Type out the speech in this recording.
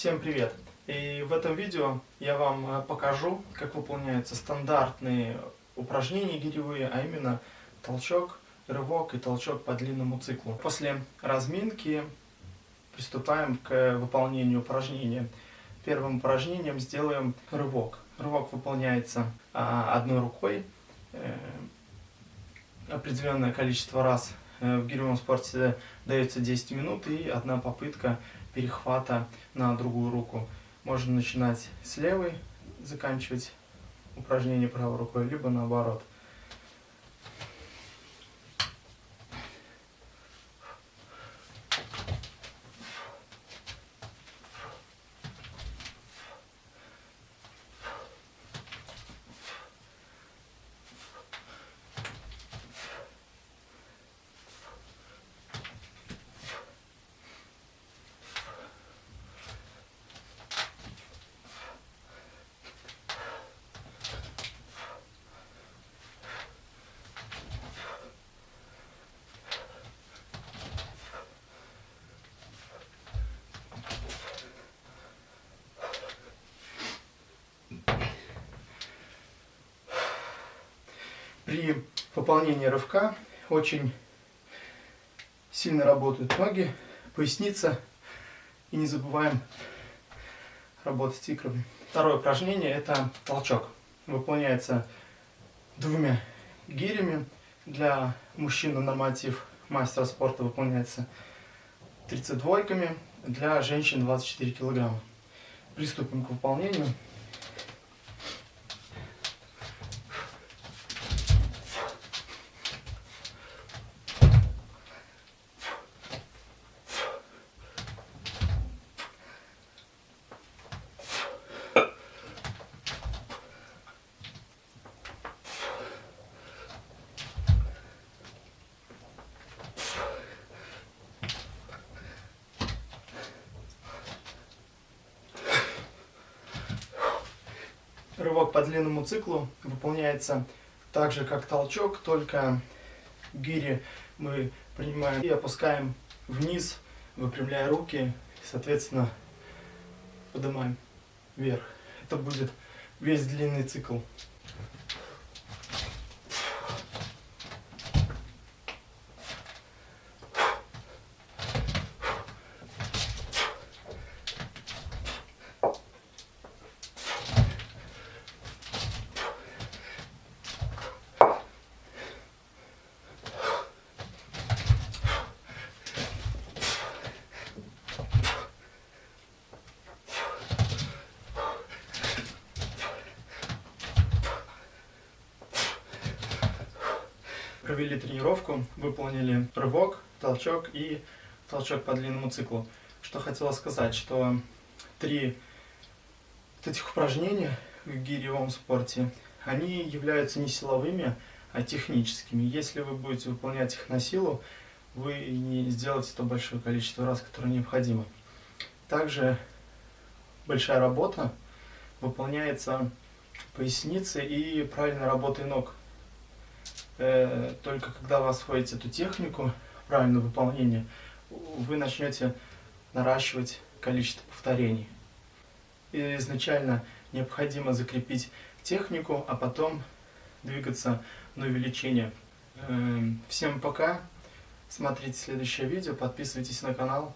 Всем привет! И в этом видео я вам э, покажу, как выполняются стандартные упражнения гиревые, а именно толчок, рывок и толчок по длинному циклу. После разминки приступаем к выполнению упражнения. Первым упражнением сделаем рывок. Рывок выполняется а, одной рукой, э, определенное количество раз э, в гиревом спорте дается 10 минут и одна попытка перехвата на другую руку. Можно начинать с левой, заканчивать упражнение правой рукой, либо наоборот. При выполнении рывка очень сильно работают ноги, поясница. И не забываем работать икрами. Второе упражнение это толчок. Выполняется двумя гирями. Для мужчин норматив мастера спорта выполняется 32-ками, для женщин 24 килограмма. Приступим к выполнению. Рывок по длинному циклу выполняется так же, как толчок, только гири мы принимаем и опускаем вниз, выпрямляя руки, соответственно, поднимаем вверх. Это будет весь длинный цикл. Провели тренировку, выполнили рывок, толчок и толчок по длинному циклу. Что хотела сказать, что три вот этих упражнения в гиревом спорте, они являются не силовыми, а техническими. Если вы будете выполнять их на силу, вы не сделаете то большое количество раз, которое необходимо. Также большая работа выполняется поясницей и правильной работой ног. Э, только когда вы освоите эту технику правильного выполнения, вы начнете наращивать количество повторений. И изначально необходимо закрепить технику, а потом двигаться на увеличение. Э, всем пока, смотрите следующее видео, подписывайтесь на канал.